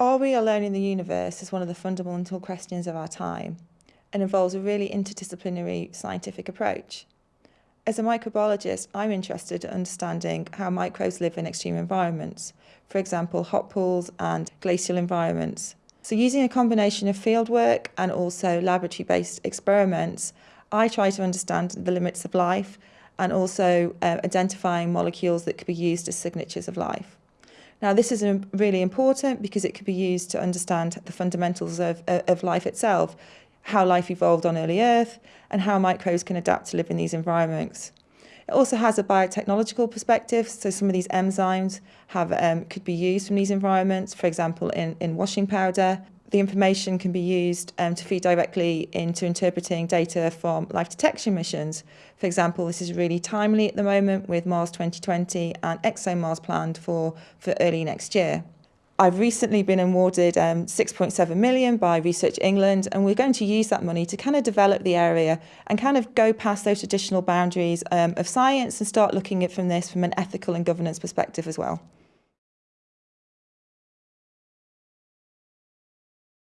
Are we alone in the universe is one of the fundamental questions of our time and involves a really interdisciplinary scientific approach. As a microbiologist, I'm interested in understanding how microbes live in extreme environments, for example, hot pools and glacial environments. So using a combination of fieldwork and also laboratory-based experiments, I try to understand the limits of life and also uh, identifying molecules that could be used as signatures of life. Now, this is really important because it could be used to understand the fundamentals of, of life itself, how life evolved on early Earth, and how microbes can adapt to live in these environments. It also has a biotechnological perspective, so some of these enzymes have um, could be used from these environments, for example, in, in washing powder, the information can be used um, to feed directly into interpreting data from life detection missions. For example, this is really timely at the moment with Mars 2020 and ExoMars planned for, for early next year. I've recently been awarded um, 6.7 million by Research England and we're going to use that money to kind of develop the area and kind of go past those traditional boundaries um, of science and start looking at from this from an ethical and governance perspective as well.